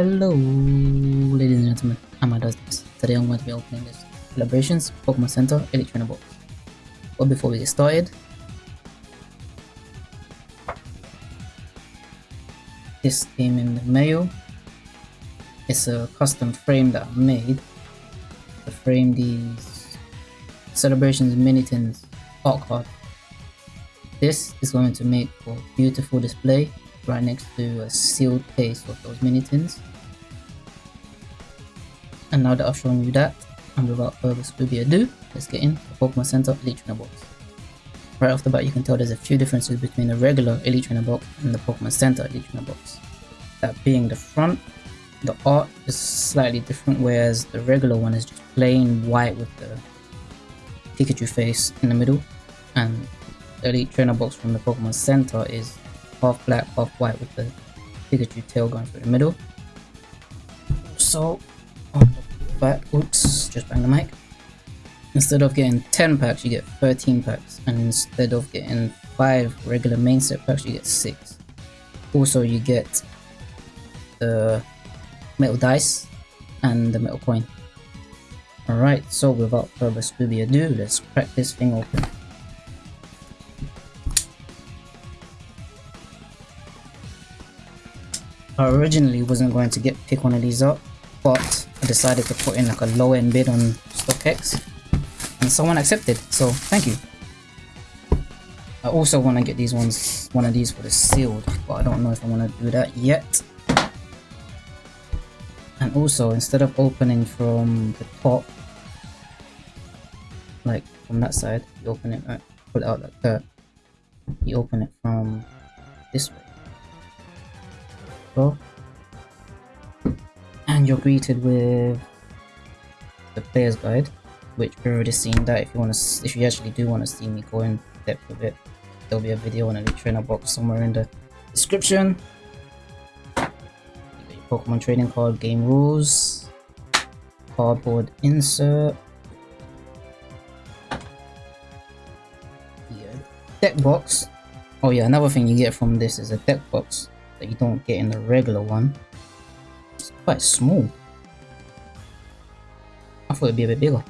Hello, ladies and gentlemen, I'm Adas. Today I'm going to be opening this Celebrations Pokemon Center Trainer box. But before we get started, this came in the mail. It's a custom frame that I made to frame these Celebrations Mini Tins art card. This is going to make for beautiful display right next to a sealed case of those mini tins. And now that I've shown you that, and without further ado, let's get in the Pokemon Center Elite Trainer box. Right off the bat, you can tell there's a few differences between the regular Elite Trainer box and the Pokemon Center Elite Trainer box. That being the front, the art is slightly different, whereas the regular one is just plain white with the Pikachu face in the middle, and the Elite Trainer box from the Pokemon Center is half black, half white with the Pikachu tail going through the middle. So, oops, just bang the mic. Instead of getting 10 packs, you get 13 packs, and instead of getting 5 regular main set packs, you get 6. Also, you get the metal dice and the metal coin. Alright, so without further Scooby ado, let's crack this thing open. I originally wasn't going to get pick one of these up, but I decided to put in like a low end bid on StockX and someone accepted, so thank you. I also want to get these ones, one of these for the sealed, but I don't know if I want to do that yet. And also, instead of opening from the top, like from that side, you open it, uh, pull it out like that, you open it from this way and you're greeted with the player's guide which we've already seen that if you want to if you actually do want to see me go in depth with it there'll be a video on a trainer box somewhere in the description. Pokemon trading card game rules cardboard insert. Yeah, deck box. Oh yeah another thing you get from this is a deck box that you don't get in the regular one. Quite small. I thought it'd be a bit bigger.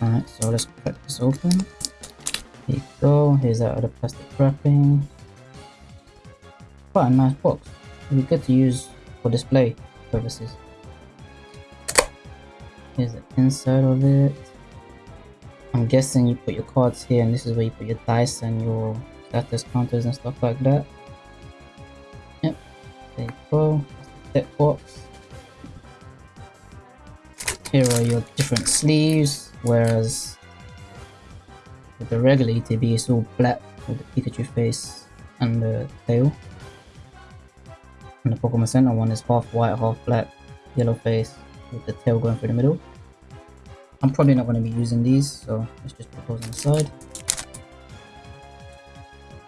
Alright, so let's crack this open. Here you go, here's that other plastic wrapping. Quite a nice box. It'd be good to use for display purposes. Here's the inside of it. I'm guessing you put your cards here and this is where you put your dice and your status counters and stuff like that. Yep, there you go. That box. Here are your different sleeves, whereas with the regular ETB it's all black with the Pikachu face and the tail. And the Pokemon Center one is half white, half black, yellow face with the tail going through the middle. I'm probably not going to be using these, so let's just put those on the side.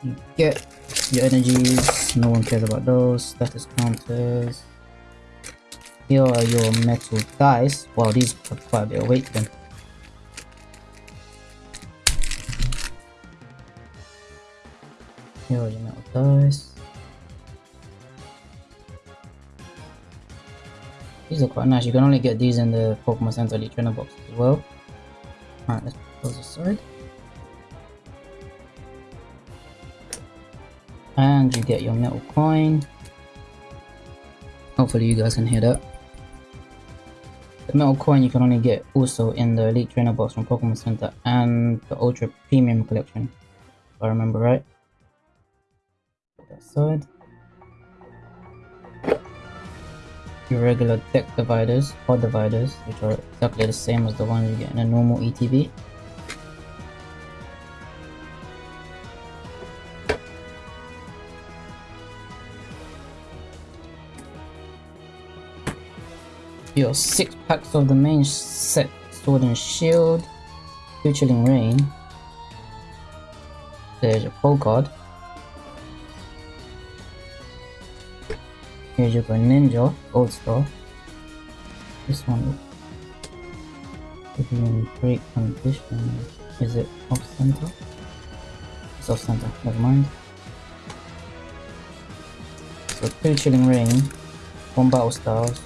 You get your energies, no one cares about those. Status counters. Here are your metal dice. Wow, these have quite a bit of weight then. Here are your metal dice. These are quite nice. You can only get these in the Pokemon Center Elite Trainer box as well. Alright, let's put those aside. and you get your metal coin hopefully you guys can hear that the metal coin you can only get also in the elite trainer box from pokemon center and the ultra premium collection if i remember right. Put that side your regular deck dividers pod dividers which are exactly the same as the ones you get in a normal etb your six packs of the main set Sword and Shield, two Chilling Reign. There's your pole card. Here's your Ninja, Gold Star. This one is in great condition. Is it off center? It's off center, never mind. So two Chilling Reign, one battle styles,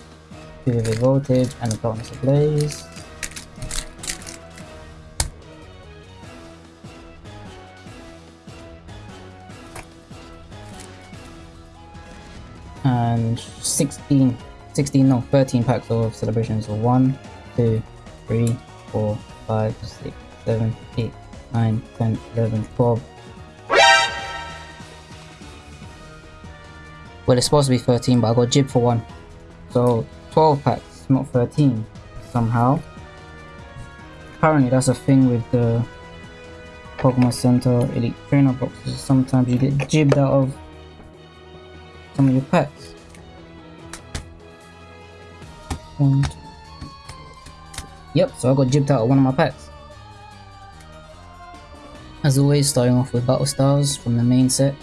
vivid voltage, and darkness ablaze. And 16, 16, no, 13 packs of celebrations. So 1, 2, 3, 4, 5, 6, 7, 8, 9, 10, 11, 12. Well, it's supposed to be 13, but I got jib for one. So 12 packs, not 13, somehow. Apparently that's a thing with the Pokemon Center Elite Trainer boxes. Sometimes you get jibbed out of some of your packs. Yep, so I got jibbed out of one of my packs. As always, starting off with Battle Styles from the main set.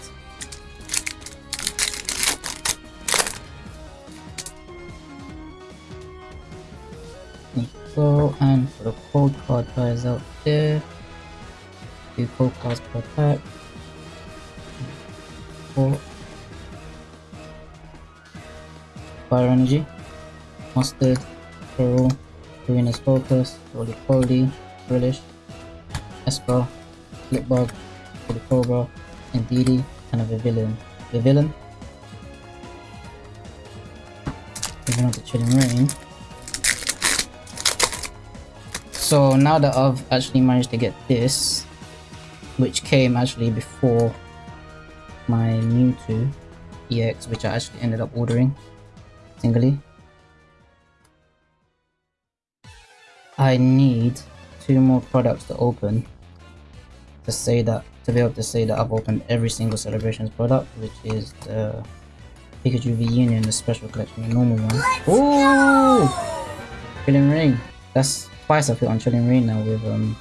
Go, and for the code card guys out there, two code cards per pack. Four. Fire Energy, Mustard, Pearl, Serena's Focus, Roly Poly, British, Esper, Blipbug, the Cobra, and Didi, and a Vivillon. villain. Moving on to Chilling Reign. So now that I've actually managed to get this, which came actually before my Mewtwo EX, which I actually ended up ordering singly. I need two more products to open to say that to be able to say that I've opened every single celebrations product, which is the Pikachu V Union, the special collection, the normal one. Ooh! Chilling Reign. That's twice I've hit on Chilling Reign now with um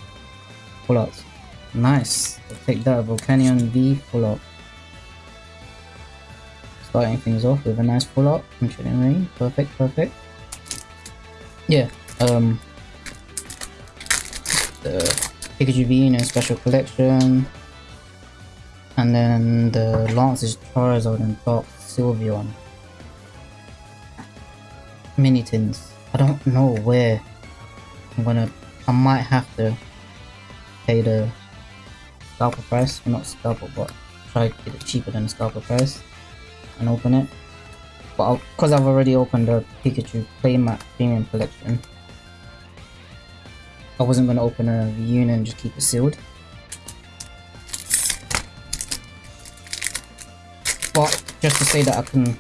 full arts. Nice. I'll take that Volcanion V full art. Starting things off with a nice full art from Chilling Reign. Perfect, perfect. Yeah, um the Pikachu V Union special collection. And then the Lance is Charizard and Dark Sylveon. Mini tins. I don't know where I'm gonna I might have to pay the scalper price, not scalper but try to get it cheaper than the scalper price and open it. But because I've already opened the Pikachu Playmat Premium Collection, I wasn't going to open a unit and just keep it sealed. But just to say that I can,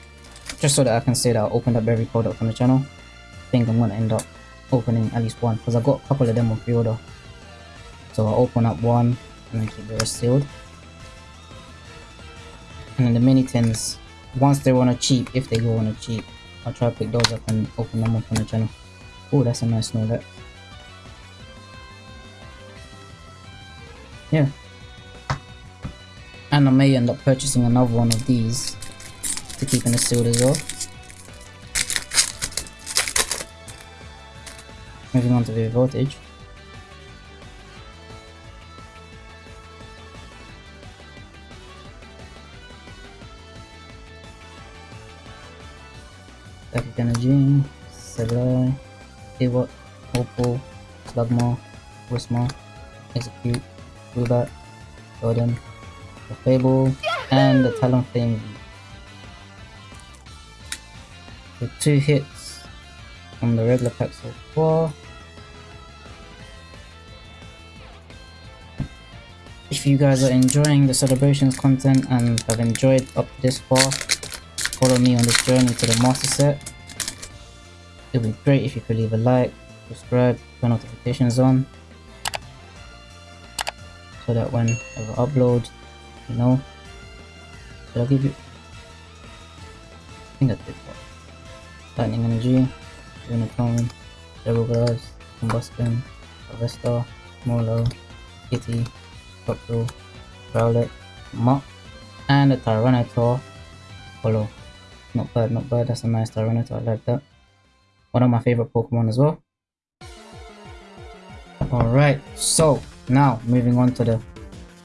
just so that I can say that I opened up every product on the channel, I think I'm going to end up opening at least one because I've got a couple of them on pre-order. So I'll open up one and then keep the rest sealed. And then the mini tins, once they want a cheap, if they go on a cheap, I'll try to pick those up and open them up on the channel. Oh, that's a nice Snorlax. Yeah. And I may end up purchasing another one of these to keep in the sealed as well. Moving on to the voltage. Static Energy, Sableye, Ewa, Opal, Slugma, Whismur, Exeggcute, Rubat, Golden, the Fable, and the Talonflame. The two hits on the regular pack so far. If you guys are enjoying the celebrations content and have enjoyed up this far, follow me on this journey to the master set. It would be great if you could leave a like, subscribe, turn notifications on, so that when I upload, you know, should I give you, I think I did what? Lightning Energy, Unicorn, Double Glass, Combustion, Harvester, Molo, Kitty, Buckle, Rowlet, Mop, and a Tyranitar Follow. Not bad, not bad. That's a nice Tyranitar. I like that. One of my favorite Pokemon as well. Alright, so now moving on to the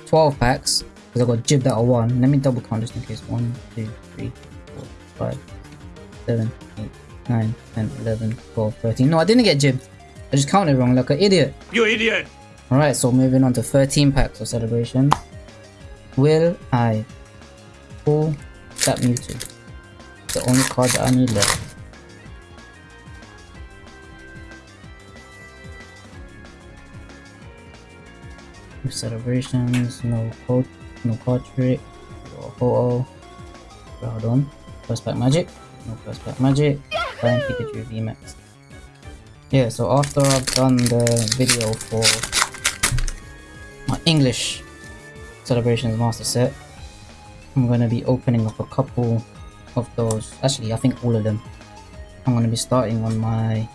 12 packs. Because I got jibbed out of one. Let me double count just in case. 1, 2, 3, 4, 5, 7, 8, 9, 10, 11, 12, 13. No, I didn't get jibbed. I just counted wrong like an idiot. You idiot! Alright, so moving on to 13 packs of celebration. Will I pull that Mewtwo? The only card that I need left. Celebrations, no code, no card trick, no ho Hold on. First pack magic, no first pack magic, Flying Pikachu VMAX. Yeah, so after I've done the video for English celebrations master set, I'm gonna be opening up a couple of those. Actually, I think all of them. I'm gonna be starting on my.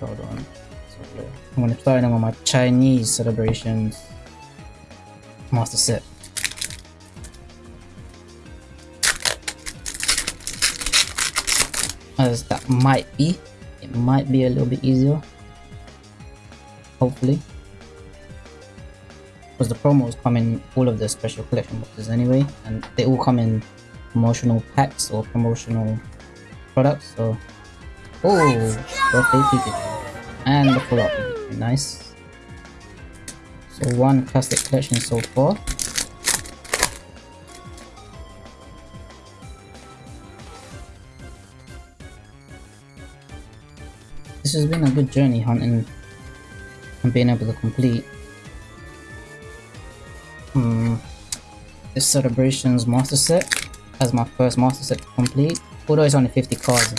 Hold on. I'm gonna start on my Chinese celebrations master set. As that might be, it might be a little bit easier. Hopefully. Because the promos come in all of the special collection boxes anyway, and they all come in promotional packs or promotional products, so. Oh! Birthday Pikachu. And the full Pikachu, nice. So one classic collection so far. This has been a good journey hunting and being able to complete this celebrations master set as my first master set to complete although it's only 50 cards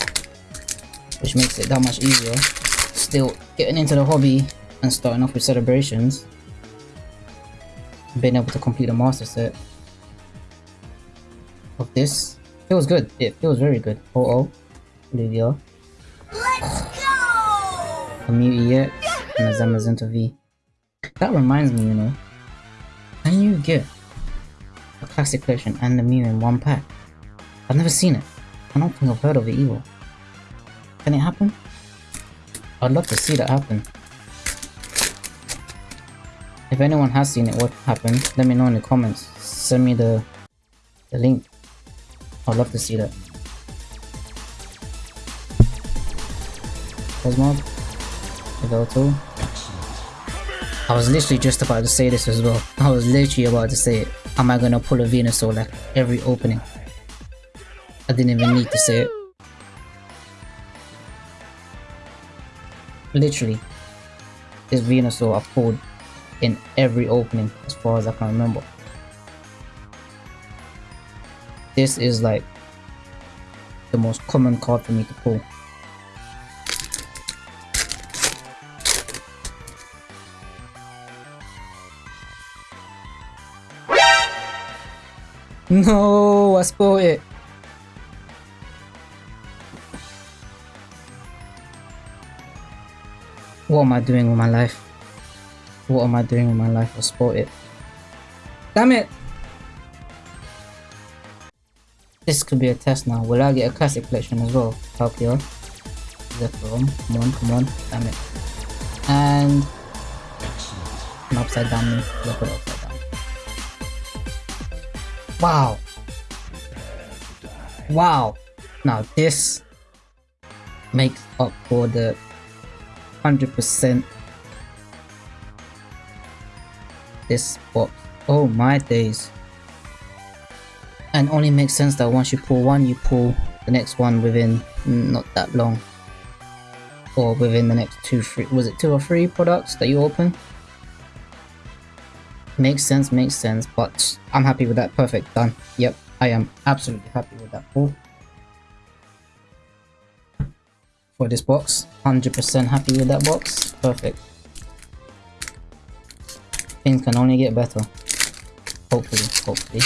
which makes it that much easier. Still getting into the hobby and starting off with celebrations. Being able to complete a master set of this feels good. It feels very good. Oh oh. Lydia a Mew EX and a Zamazenta V. That reminds me you know can you get a classic version and the Mew in one pack I've never seen it I don't think I've heard of it either can it happen I'd love to see that happen. If anyone has seen it, what happened, let me know in the comments. Send me the, the link. I'd love to see that. Cosmog. Yveltal. I was literally just about to say this as well. I was literally about to say it. Am I gonna pull a Venusaur like every opening? I didn't even need to say it. literally this Venusaur I've pulled in every opening as far as I can remember. This is like the most common card for me to pull. No, I spoiled it. What am I doing with my life? What am I doing with my life? I sport it. Damn it! This could be a test now. Will I get a classic collection as well? Palkia. Zephyrom. Come on, come on. Damn it. And an upside down Leopard upside down. Wow. Wow. Now this makes up for the 100% this box. Oh my days. And only makes sense that once you pull one, you pull the next one within not that long. Or within the next two, three, was it two or three products that you open? Makes sense, makes sense, but I'm happy with that. Perfect, done. Yep, I am absolutely happy with that pull. for this box. 100% happy with that box. Perfect. Things can only get better. Hopefully, hopefully.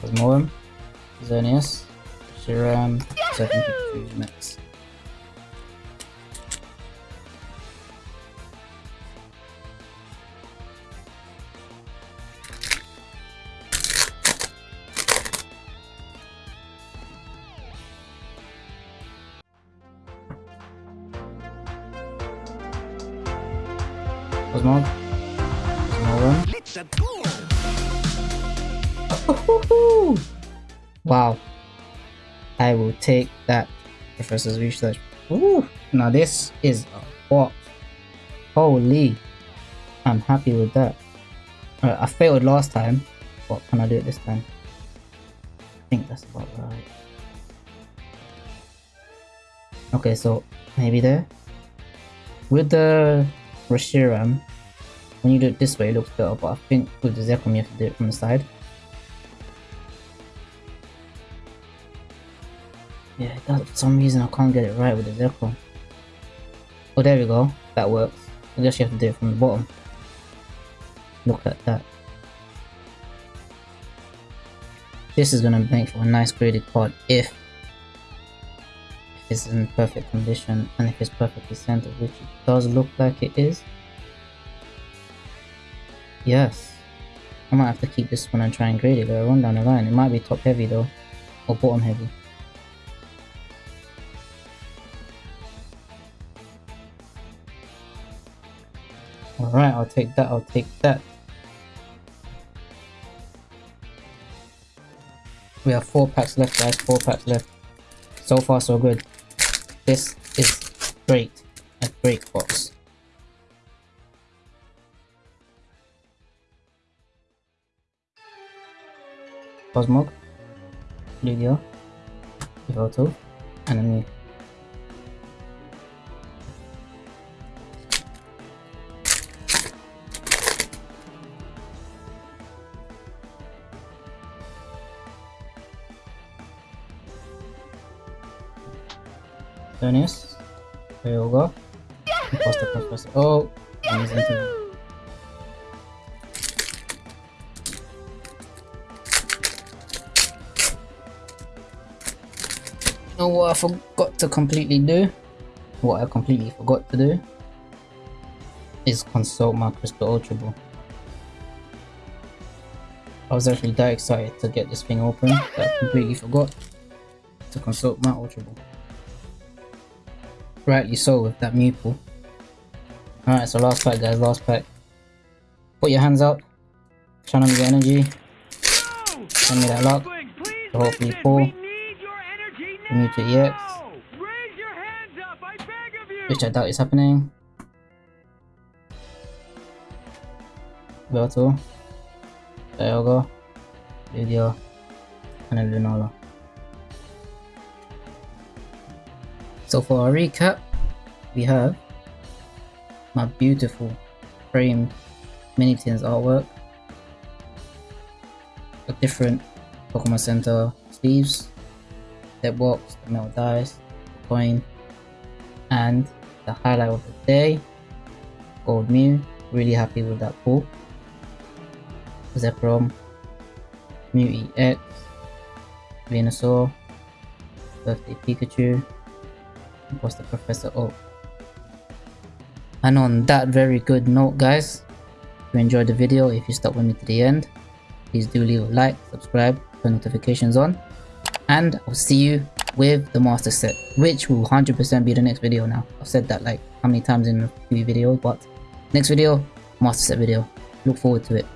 Cosmoem, Xerneas, Shiram, 73 Max. Let's go. Wow. I will take that Professor's Research. Ooh, now this is a what? Holy. I'm happy with that. Uh, I failed last time. What can I do it this time? I think that's about right. Okay, so maybe there. With the Reshiram, when you do it this way, it looks better, but I think with the Zekrom, you have to do it from the side. Yeah, that, for some reason I can't get it right with the Zekrom. Oh, there we go. That works. I guess you have to do it from the bottom. Look at that. This is gonna make for a nice graded card if, it's in perfect condition and if it's perfectly centered, which it does look like it is. Yes. I might have to keep this one and try and grade it later on down the line. It might be top heavy though, or bottom heavy. Alright, I'll take that, I'll take that. We have four packs left guys, four packs left. So far so good. This is great. A great box. Cosmog, Lugia, Yveltal, and Dennis, Yoga, Imposter Professor. Oh, You know what I forgot to completely do? What I completely forgot to do is consult my Crystal Ultra Ball. I was actually that excited to get this thing open that I completely forgot to consult my Ultra Ball. Rightly so with that Mew Alright, so last pack guys, last pack. Put your hands up. Channel your energy. Send me that luck. So hopefully pull. Mewtwo EX. Which I doubt is happening. Belto. Dialga. Lugia. And then Lunala. So for a recap, we have my beautiful frame mini tins artwork, a different Pokemon Center sleeves, deck box, the metal dice, coin, and the highlight of the day, Gold Mew. Really happy with that pull. Zekrom, Mew EX, Venusaur, Birthday Pikachu, was the Professor Oak. And on that very good note guys, if you enjoyed the video, if you stuck with me to the end, please do leave a like, subscribe, turn notifications on, and I'll see you with the master set, which will 100% be the next video now. I've said that like how many times in a few videos, but next video, master set video. Look forward to it.